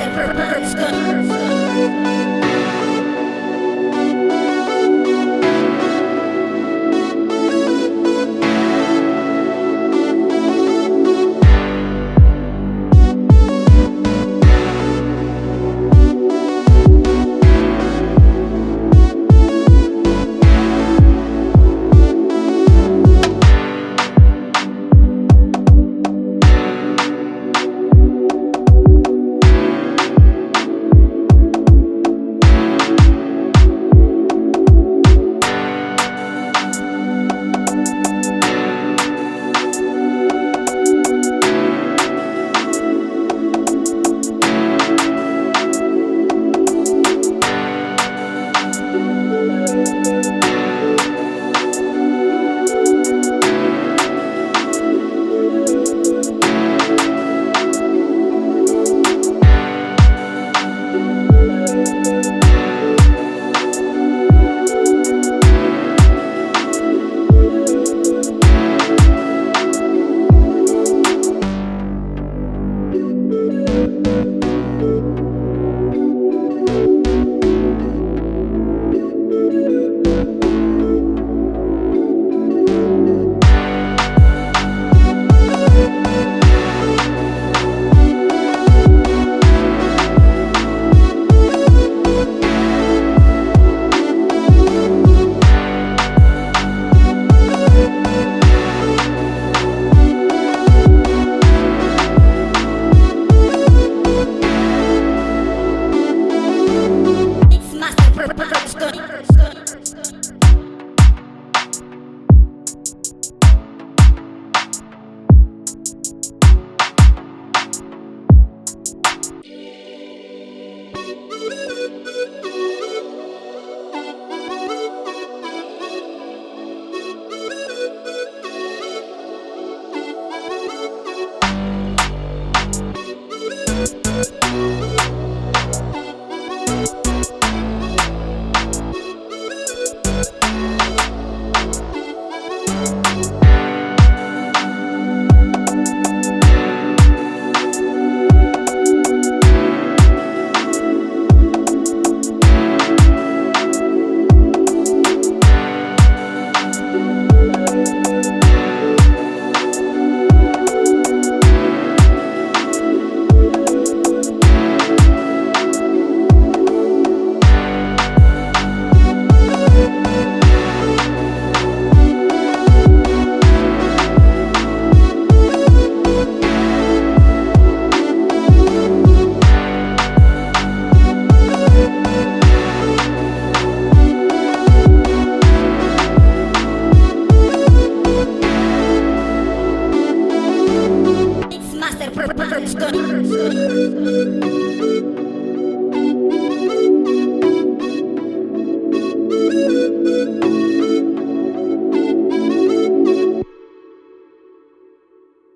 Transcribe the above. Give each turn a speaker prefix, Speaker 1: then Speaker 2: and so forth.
Speaker 1: Production. Thank you.